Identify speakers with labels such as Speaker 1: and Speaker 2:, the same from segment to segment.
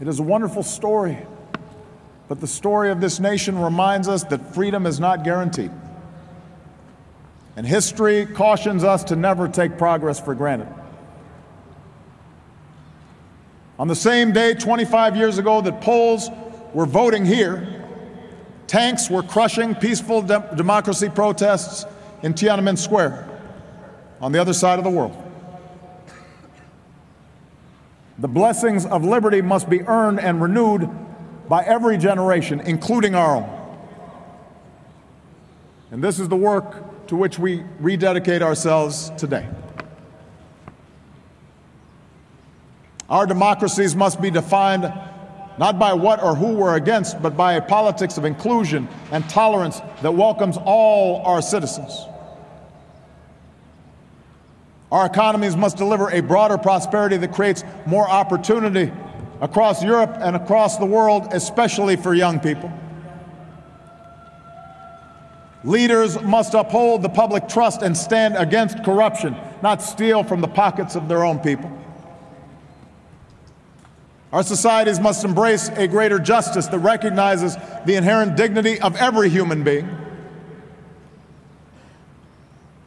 Speaker 1: It is a wonderful story, but the story of this nation reminds us that freedom is not guaranteed. And history cautions us to never take progress for granted. On the same day, 25 years ago, that Poles were voting here, tanks were crushing peaceful de democracy protests in Tiananmen Square on the other side of the world. The blessings of liberty must be earned and renewed by every generation, including our own. And this is the work to which we rededicate ourselves today. Our democracies must be defined not by what or who we're against, but by a politics of inclusion and tolerance that welcomes all our citizens. Our economies must deliver a broader prosperity that creates more opportunity across Europe and across the world, especially for young people. Leaders must uphold the public trust and stand against corruption, not steal from the pockets of their own people. Our societies must embrace a greater justice that recognizes the inherent dignity of every human being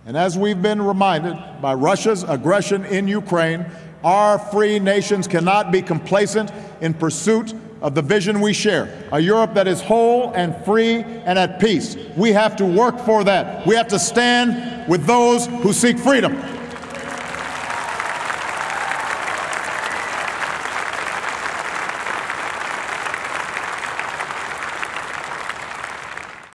Speaker 1: and as we've been reminded by Russia's aggression in Ukraine, our free nations cannot be complacent in pursuit of the vision we share a Europe that is whole and free and at peace. We have to work for that. We have to stand with those who seek freedom.